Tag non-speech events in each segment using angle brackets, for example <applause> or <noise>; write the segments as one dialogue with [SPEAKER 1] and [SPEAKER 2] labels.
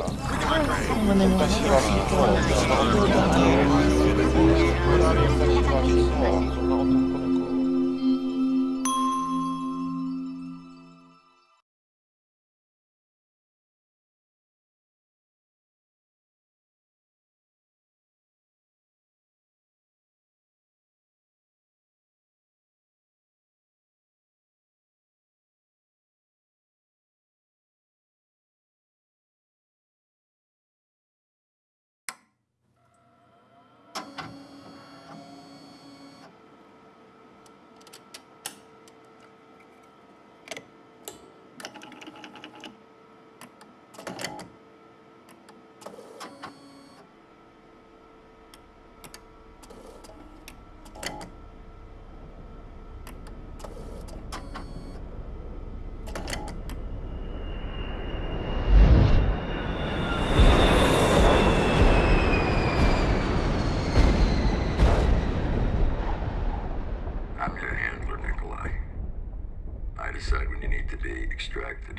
[SPEAKER 1] I'm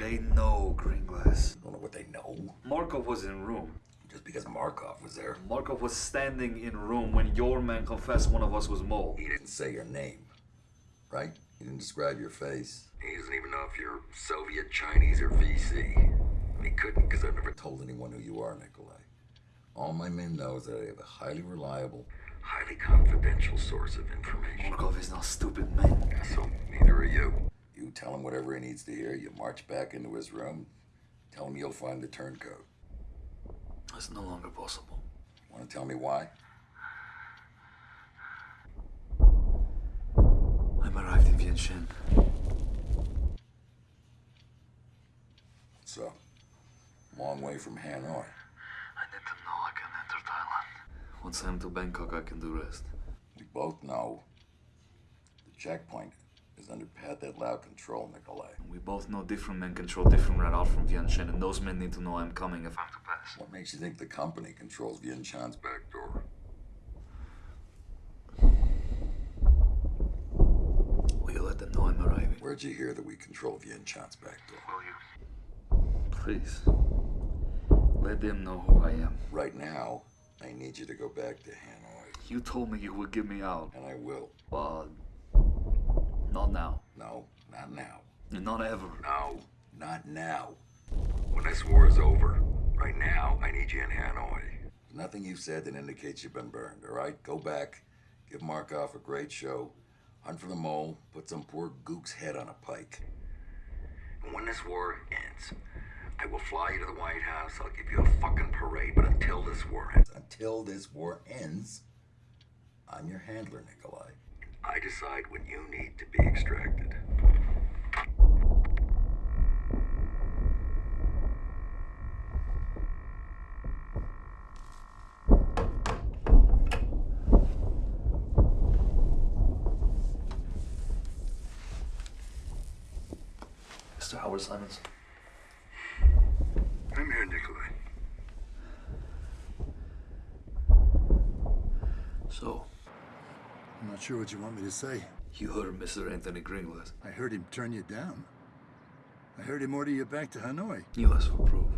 [SPEAKER 2] They know Greenglass.
[SPEAKER 1] don't know what they know.
[SPEAKER 2] Markov was in room.
[SPEAKER 1] Just because Markov was there,
[SPEAKER 2] Markov was standing in room when your man confessed one of us was Mole.
[SPEAKER 1] he didn't say your name, right? He didn't describe your face. He doesn't even know if you're Soviet, Chinese, or VC. And he couldn't because I've never told anyone who you are, Nikolai. All my men know is that I have a highly reliable, highly confidential source of information.
[SPEAKER 2] Markov is not stupid, man.
[SPEAKER 1] So neither are you. You tell him whatever he needs to hear. You march back into his room. Tell him you'll find the turncoat.
[SPEAKER 2] That's no longer possible.
[SPEAKER 1] Want to tell me why?
[SPEAKER 2] I'm arrived in Vientiane.
[SPEAKER 1] So, long way from Hanoi.
[SPEAKER 2] I need to know I can enter Thailand. Once I'm to Bangkok, I can do rest.
[SPEAKER 1] We both know the checkpoint is under that loud control, Nikolai.
[SPEAKER 2] We both know different men control different out from Vientiane, and those men need to know I'm coming if I'm to pass.
[SPEAKER 1] What makes you think the company controls Vientiane's back door?
[SPEAKER 2] Will you let them know I'm arriving?
[SPEAKER 1] Where'd you hear that we control Vientiane's back door?
[SPEAKER 2] Will you? Please. Let them know who I am.
[SPEAKER 1] Right now, I need you to go back to Hanoi,
[SPEAKER 2] You told me you would get me out,
[SPEAKER 1] and I will.
[SPEAKER 2] but not now.
[SPEAKER 1] No, not now.
[SPEAKER 2] Not ever.
[SPEAKER 1] No, not now. When this war is over, right now, I need you in Hanoi. There's nothing you've said that indicates you've been burned, all right? Go back, give Markov a great show, hunt for the mole, put some poor gook's head on a pike. And when this war ends, I will fly you to the White House, I'll give you a fucking parade, but until this war ends, until this war ends, I'm your handler, Nikolai. I decide when you need to be extracted.
[SPEAKER 2] Mr. Howard Simons.
[SPEAKER 1] I'm here, Nikolai.
[SPEAKER 2] So,
[SPEAKER 3] not sure what you want me to say.
[SPEAKER 2] you heard Mr. Anthony Greenglass.
[SPEAKER 3] I heard him turn you down. I heard him order you back to Hanoi.
[SPEAKER 2] You asked for proof.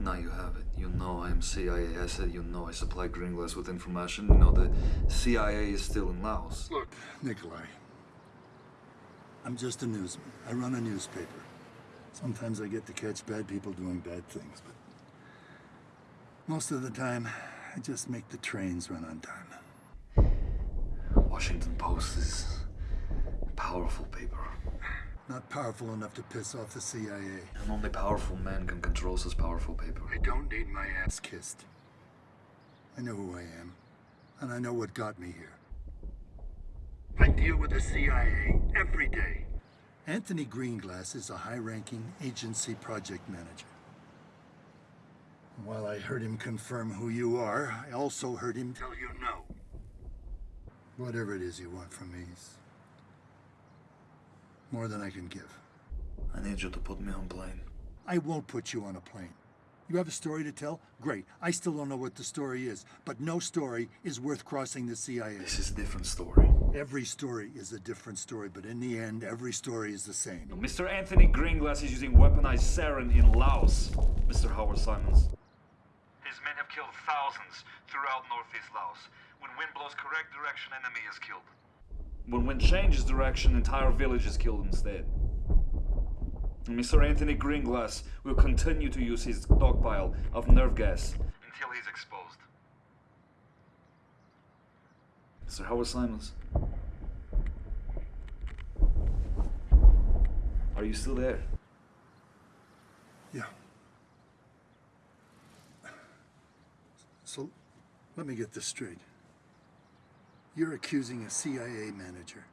[SPEAKER 2] Now you have it. You know I am CIA. I said you know I supply Greenglass with information. You know the CIA is still in Laos.
[SPEAKER 3] Look, Nikolai. I'm just a newsman. I run a newspaper. Sometimes I get to catch bad people doing bad things, but most of the time, I just make the trains run on time.
[SPEAKER 2] Washington Post is a powerful paper.
[SPEAKER 3] Not powerful enough to piss off the CIA.
[SPEAKER 2] And only powerful men can control such powerful paper.
[SPEAKER 1] I don't need my ass.
[SPEAKER 3] Ass kissed. I know who I am, and I know what got me here.
[SPEAKER 1] I deal with the CIA every day.
[SPEAKER 3] Anthony Greenglass is a high-ranking agency project manager. While I heard him confirm who you are, I also heard him
[SPEAKER 1] Tell you no.
[SPEAKER 3] Whatever it is you want from me is more than I can give.
[SPEAKER 2] I need you to put me on a plane.
[SPEAKER 3] I won't put you on a plane. You have a story to tell? Great. I still don't know what the story is, but no story is worth crossing the CIA.
[SPEAKER 2] This is a different story.
[SPEAKER 3] Every story is a different story, but in the end, every story is the same.
[SPEAKER 2] Mr. Anthony Greenglass is using weaponized sarin in Laos, Mr. Howard Simons. His men have killed thousands throughout northeast Laos. When wind blows correct direction, enemy is killed. When wind changes direction, entire village is killed instead. Mr. Anthony Greenglass will continue to use his stockpile of nerve gas until he's exposed. Mr. Howard Simons. Are you still there?
[SPEAKER 3] Yeah. So, let me get this straight. You're accusing a CIA manager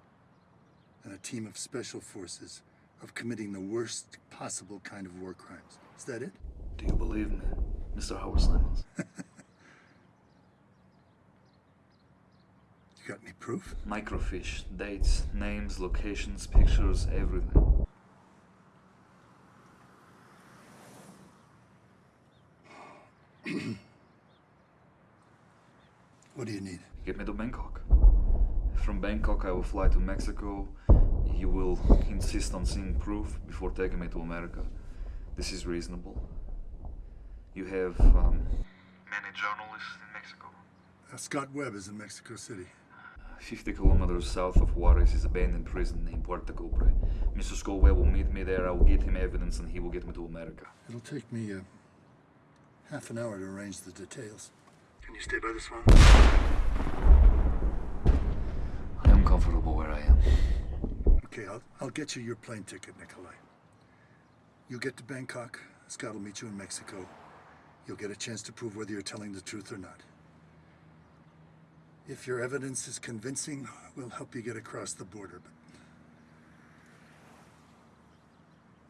[SPEAKER 3] and a team of special forces of committing the worst possible kind of war crimes. Is that it?
[SPEAKER 2] Do you believe me, Mr. Howard Simons? <laughs>
[SPEAKER 3] You got any proof?
[SPEAKER 2] Microfiche, dates, names, locations, pictures, everything. <clears throat>
[SPEAKER 3] What do you need?
[SPEAKER 2] Get me to Bangkok. From Bangkok, I will fly to Mexico. You will insist on seeing proof before taking me to America. This is reasonable. You have um, many journalists in Mexico.
[SPEAKER 3] Uh, Scott Webb is in Mexico City.
[SPEAKER 2] 50 kilometers south of Juarez is abandoned prison named Puerto Cobre. Mr. Scoville will meet me there. I will get him evidence and he will get me to America.
[SPEAKER 3] It'll take me uh, half an hour to arrange the details. Can you stay by this one?
[SPEAKER 2] I am comfortable where I am.
[SPEAKER 3] Okay, I'll, I'll get you your plane ticket, Nikolai. You get to Bangkok, Scott will meet you in Mexico. You'll get a chance to prove whether you're telling the truth or not. If your evidence is convincing, we'll help you get across the border, but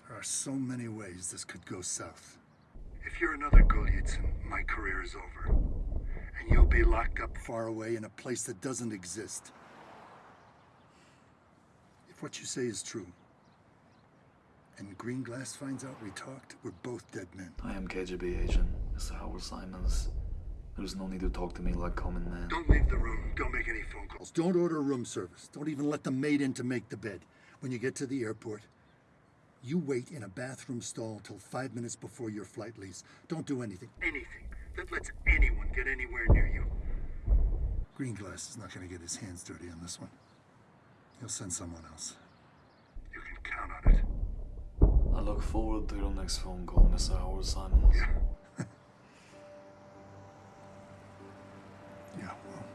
[SPEAKER 3] there are so many ways this could go south. If you're another Golitsyn, my career is over. And you'll be locked up far away in a place that doesn't exist. If what you say is true, and Greenglass finds out we talked, we're both dead men.
[SPEAKER 2] I am KGB agent, Mr. Howard Simons. There's no need to talk to me like common man.
[SPEAKER 3] Don't leave the room. Don't make any phone calls. Don't order room service. Don't even let the maid in to make the bed. When you get to the airport, you wait in a bathroom stall till five minutes before your flight leaves. Don't do anything. Anything that lets anyone get anywhere near you. Greenglass is not going to get his hands dirty on this one. He'll send someone else. You can count on it.
[SPEAKER 2] I look forward to your next phone call, Mr. Howard Simons.
[SPEAKER 3] Yeah. <laughs>
[SPEAKER 1] yeah,
[SPEAKER 4] well...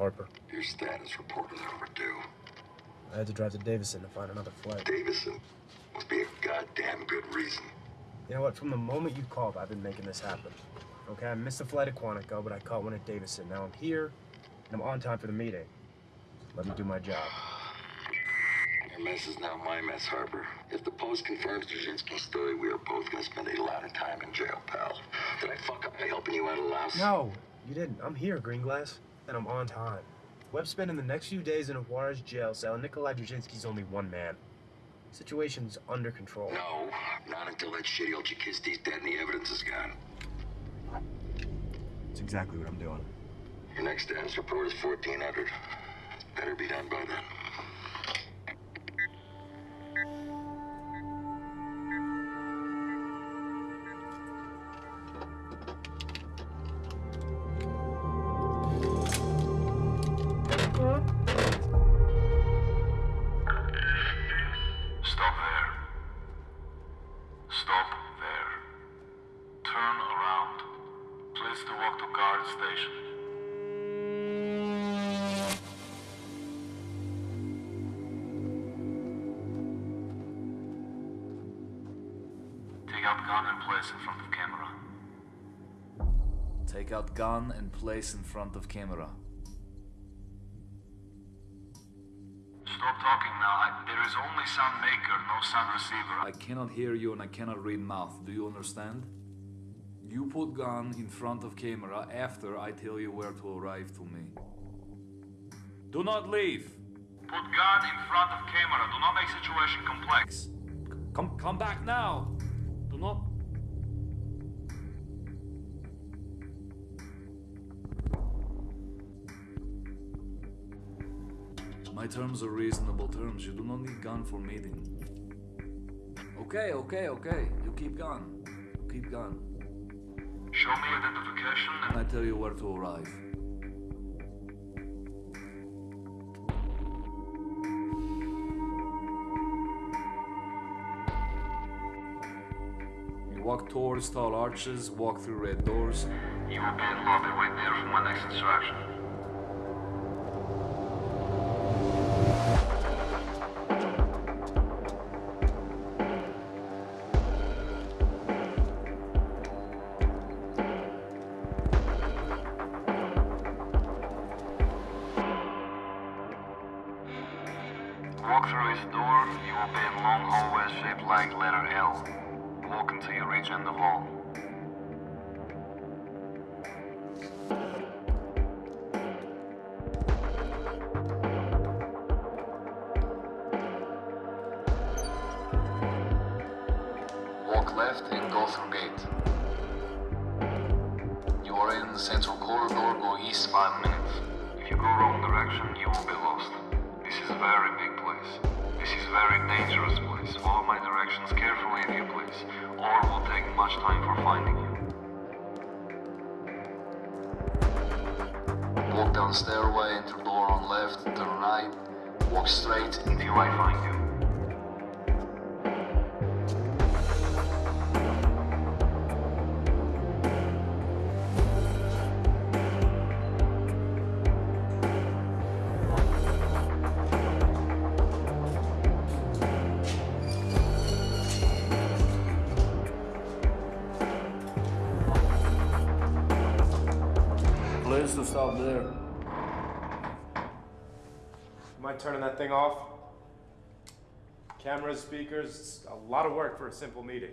[SPEAKER 4] Harper.
[SPEAKER 1] your status report is overdue.
[SPEAKER 4] I had to drive to Davison to find another flight.
[SPEAKER 1] Davison must be a goddamn good reason.
[SPEAKER 4] You know what? From the moment you called, I've been making this happen. Okay, I missed a flight at Quantico, but I caught one at Davison. Now I'm here, and I'm on time for the meeting. Let me do my job.
[SPEAKER 1] Your mess is now my mess, Harper. If the Post confirms Dzerzhinsky's story, we are both gonna spend a lot of time in jail, pal. Did I fuck up by helping you out of Laos?
[SPEAKER 4] No, you didn't. I'm here, Greenglass, and I'm on time. Webb's spending the next few days in a Juarez jail cell, and Nikolai Dzerzhinsky's only one man. Situation's under control.
[SPEAKER 1] No, not until that shitty old Chakisty's dead and the evidence is gone.
[SPEAKER 4] That's exactly what I'm doing.
[SPEAKER 1] Your next dance report is 1400. Better be done by then.
[SPEAKER 5] Stop there. Stop there. Turn around. Please to walk to guard station. Take out gun and place in front of camera.
[SPEAKER 2] Take out gun and place in front of camera.
[SPEAKER 5] Sound receiver.
[SPEAKER 2] I cannot hear you and I cannot read mouth. Do you understand? You put gun in front of camera after I tell you where to arrive to me. Do not leave.
[SPEAKER 5] Put gun in front of camera. Do not make situation complex.
[SPEAKER 2] Come come back now. Do not My terms are reasonable terms. You do not need gun for meeting. Okay, okay, okay. You keep going. You keep going.
[SPEAKER 5] Show me identification and
[SPEAKER 2] And I tell you where to arrive. You walk towards tall arches, walk through red doors.
[SPEAKER 5] you will be in lobby. right there for my next instruction. Walk through his door, you will be in a long hallways shaped like letter L. Walk until you reach end of hall. Stairway, enter door on left, turn right, walk straight until I find you.
[SPEAKER 4] Turning that thing off? Cameras, speakers, a lot of work for a simple meeting.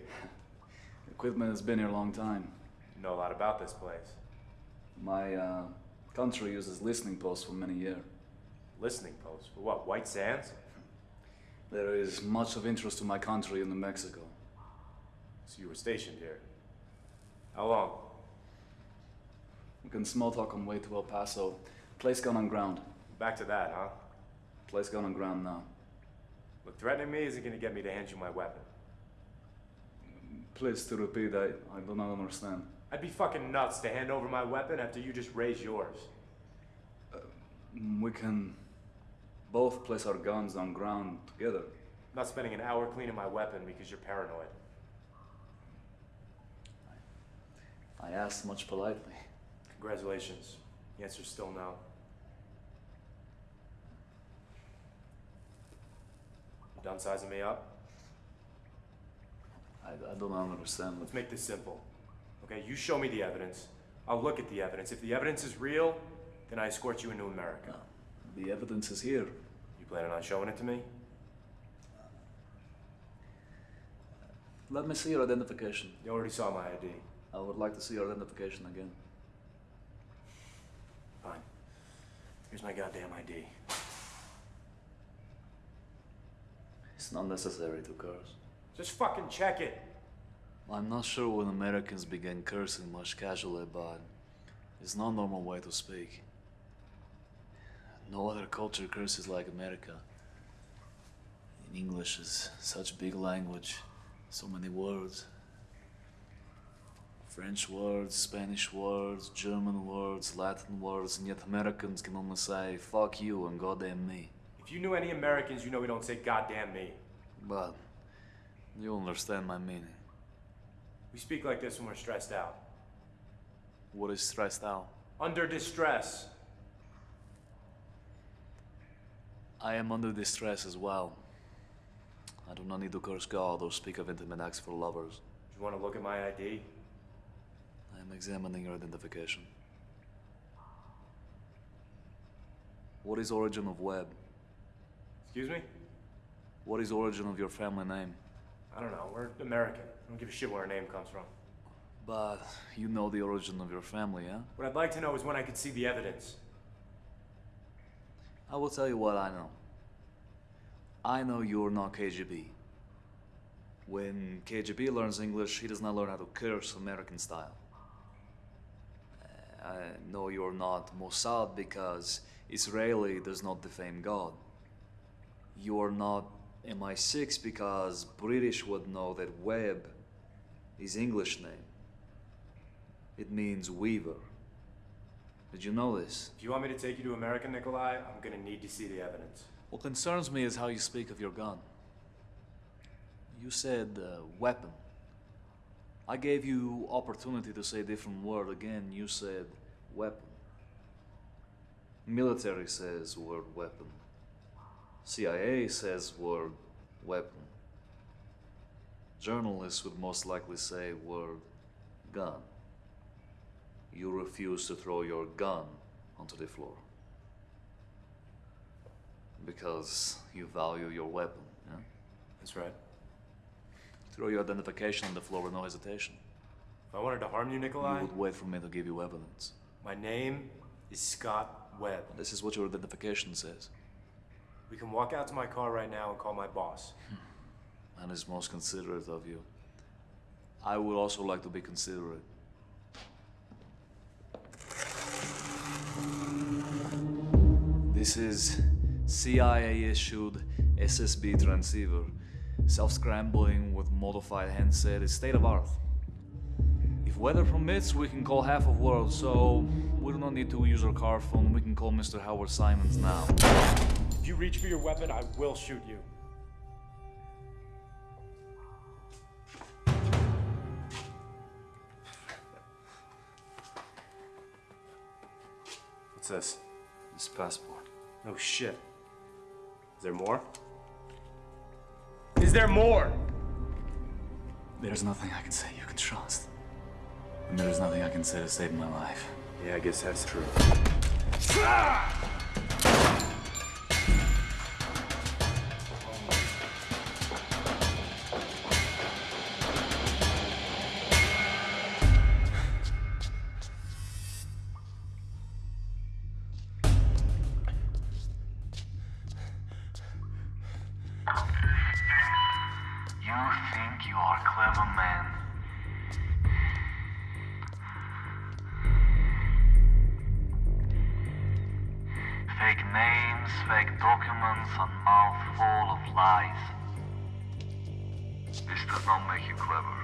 [SPEAKER 4] <laughs>
[SPEAKER 2] Equipment has been here a long time.
[SPEAKER 4] You know a lot about this place.
[SPEAKER 2] My uh, country uses listening posts for many years.
[SPEAKER 4] Listening posts? for what? White Sands? <laughs>
[SPEAKER 2] There is much of interest to my country in New Mexico.
[SPEAKER 4] So you were stationed here. How long?
[SPEAKER 2] We can small talk on way to El Paso. Place gun on ground.
[SPEAKER 4] Back to that, huh?
[SPEAKER 2] Place gun on ground now.
[SPEAKER 4] Look, threatening me isn't gonna get me to hand you my weapon.
[SPEAKER 2] Please to repeat, I, I do not understand.
[SPEAKER 4] I'd be fucking nuts to hand over my weapon after you just raised yours.
[SPEAKER 2] Mm, We can both place our guns on ground together.
[SPEAKER 4] I'm not spending an hour cleaning my weapon because you're paranoid.
[SPEAKER 2] I asked much politely.
[SPEAKER 4] Congratulations. The answer's still no. Done sizing me up?
[SPEAKER 2] I, I do not understand.
[SPEAKER 4] Let's make this simple. Okay, you show me the evidence. I'll look at the evidence. If the evidence is real, then I escort you into America.
[SPEAKER 2] The evidence is here.
[SPEAKER 4] You planning on showing it to me?
[SPEAKER 2] Let me see your identification.
[SPEAKER 4] You already saw my ID.
[SPEAKER 2] I would like to see your identification again.
[SPEAKER 4] Fine. Here's my goddamn ID.
[SPEAKER 2] It's not necessary to curse.
[SPEAKER 4] Just fucking check it.
[SPEAKER 2] I'm not sure when Americans began cursing much casually, but it's not normal way to speak. No other culture curses like America. In English is such big language, so many words. French words, Spanish words, German words, Latin words, and yet Americans can only say fuck you and goddamn me.
[SPEAKER 4] If you knew any Americans, you know we don't say goddamn me.
[SPEAKER 2] But you understand my meaning.
[SPEAKER 4] We speak like this when we're stressed out.
[SPEAKER 2] What is stressed out?
[SPEAKER 4] Under distress.
[SPEAKER 2] I am under distress as well. I do not need to curse God or speak of intimate acts for lovers.
[SPEAKER 4] Do you want to look at my ID?
[SPEAKER 2] I am examining your identification. What is origin of Webb?
[SPEAKER 4] Excuse me?
[SPEAKER 2] What is origin of your family name?
[SPEAKER 4] I don't know. We're American. I don't give a shit where our name comes from.
[SPEAKER 2] But you know the origin of your family, yeah?
[SPEAKER 4] What I'd like to know is when I could see the evidence.
[SPEAKER 2] I will tell you what I know. I know you're not KGB. When KGB learns English, he does not learn how to curse American style. Uh, I know you're not Mossad because Israeli does not defame God. You are not MI6 because British would know that Webb is English name. It means weaver. Did you know this?
[SPEAKER 4] If you want me to take you to America, Nikolai, I'm gonna need to see the evidence.
[SPEAKER 2] What concerns me is how you speak of your gun. You said uh, weapon. I gave you opportunity to say a different word. Again, you said weapon. Military says word weapon. CIA says word weapon. Journalists would most likely say word gun. You refuse to throw your gun onto the floor because you value your weapon. Yeah?
[SPEAKER 4] That's right.
[SPEAKER 2] Throw your identification on the floor with no hesitation.
[SPEAKER 4] If I wanted to harm you, Nikolai,
[SPEAKER 2] You would wait for me to give you evidence.
[SPEAKER 4] my name is Scott Webb.
[SPEAKER 2] This is what your identification says.
[SPEAKER 4] We can walk out to my car right now and call my boss. Hmm.
[SPEAKER 2] And is most considerate of you. I would also like to be considerate. This is CIA issued SSB transceiver. Self scrambling with modified handset is state of art. If weather permits, we can call half of world, so we do not need to use our car phone. We can call Mr. Howard Simons now.
[SPEAKER 4] If you reach for your weapon, I will shoot you. What's this?
[SPEAKER 2] This passport.
[SPEAKER 4] No shit. Is there more? Is there more?
[SPEAKER 2] There's nothing I can say you can trust. And there's nothing I can say to save my life.
[SPEAKER 4] Yeah, I guess that's true.
[SPEAKER 6] You fake documents, a mouthful of lies. This does not make you clever.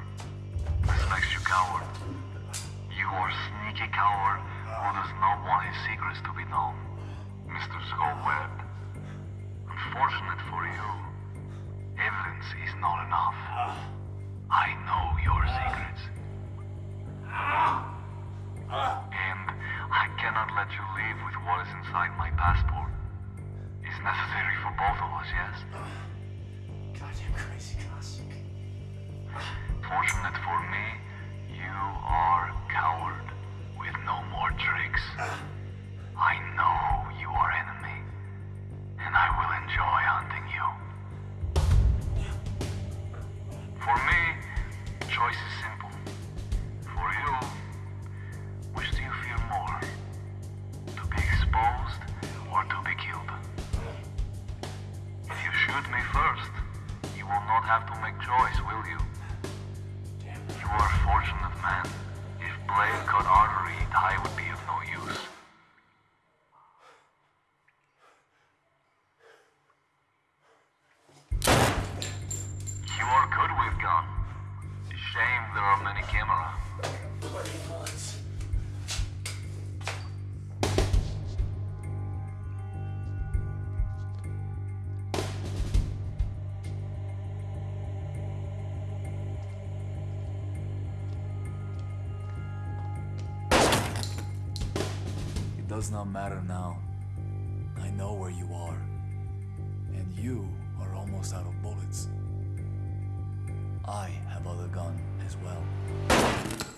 [SPEAKER 6] This makes you coward. You are sneaky coward who does not want his secrets to be known. Mr. Scott Unfortunate for you, Evidence is not enough. I know your secrets. And I cannot let you leave with what is inside my passport. Necessary for both of us, yes?
[SPEAKER 4] Oh, Goddamn crazy classic.
[SPEAKER 6] Fortunate for me, you are coward with no more tricks. Uh. I know you are enemy, and I will enjoy hunting you. For me, choice is simple. don't have to
[SPEAKER 2] does not matter now. I know where you are. And you are almost out of bullets. I have other gun as well.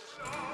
[SPEAKER 7] Oh!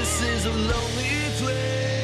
[SPEAKER 8] This is a lonely place.